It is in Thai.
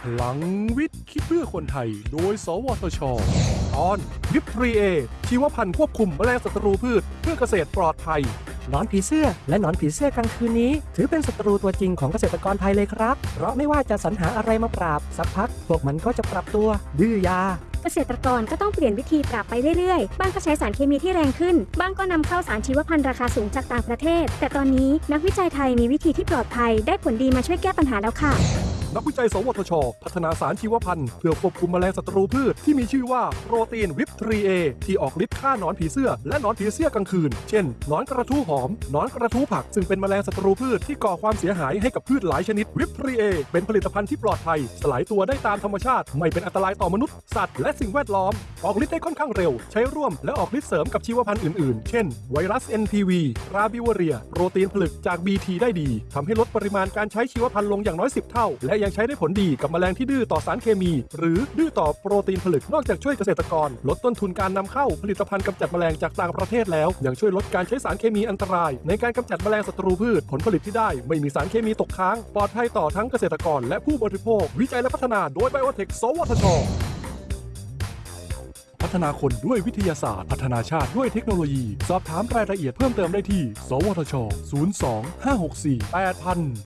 พลังวิทย์ คิดเพื่อคนไทย โดย สวทช ตอนวิปทรีเอ ชีวพันธุ์ควบคุมแมลงศัตรูพืช เพื่อเกษตรปลอดภัยหนอนผีเสื้อและหนอนผีเสื้อกลางคืนนี้ ถือเป็นศัตรูตัวจริงของเกษตรกรไทยเลยครับ เพราะไม่ว่าจะสรรหาอะไรมาปราบ สักพัก พวกมันก็จะปรับตัว ดื้อยาเกษตรกรก็ต้องเปลี่ยนวิธีปรับไปเรื่อยๆ บางก็ใช้สารเคมีที่แรงขึ้น บางก็นำเข้าสารชีวพันธุ์ราคาสูงจากต่างประเทศ แต่ตอนนี้นักวิจัยไทยมีวิธีที่ปลอดภัยได้ผลดีมาช่วยแก้ปัญหาแล้วค่ะ นักวิจัย สวทช พัฒนาสารชีวพันธุ์เพื่อควบคุมแมลงศัตรูพืชที่มีชื่อว่าโปรตีนวิปทรีเอที่ออกฤทธิ์ฆ่าหนอนผีเสื้อและหนอนผีเสื้อกลางคืน เช่นหนอนกระทู้หอมหนอนกระทู้ผัก ซึ่งเป็นแมลงศัตรูพืชที่ก่อความเสียหายให้กับพืชหลายชนิดวิปทรีเอเป็นผลิตภัณฑ์ที่ปลอดภัย สลายตัวได้ตามธรรมชาติ ไม่เป็นอันตรายต่อมนุษย์สัตว์และสิ่งแวดล้อม ออกฤทธิ์ได้ค่อนข้างเร็ว ใช้ร่วมและออกฤทธิ์เสริมกับชีวพันธุ์อื่นๆ เช่น ไวรัส NPV ราบิวเวอเรีย โปรตีนผลึกจาก BT ได้ดีทำให้ลดปริมาณการใช้ชีวพันธุ์ลงอย่างน้อย 10 เท่า และยังใช้ได้ผลดีกับแมลงที่ดื้อต่อสารเคมี หรือดื้อต่อโปรตีนผลึกนอกจากช่วยเกษตรกร ลดต้นทุนการนำเข้าผลิตภัณฑ์กำจัดแมลงจากต่างประเทศแล้ว ยังช่วยลดการใช้สารเคมีอันตราย ในการกำจัดแมลงศัตรูพืชผลผลิตที่ได้ ไม่มีสารเคมีตกค้าง ปลอดภัยต่อทั้งเกษตรกร และผู้บริโภค วิจัยและพัฒนาโดยไบโอเทคสวทชพัฒนาคนด้วยวิทยาศาสตร์ พัฒนาชาติด้วยเทคโนโลยี สอบถามรายละเอียดเพิ่มเติมได้ที่ สวทช 02 564 8000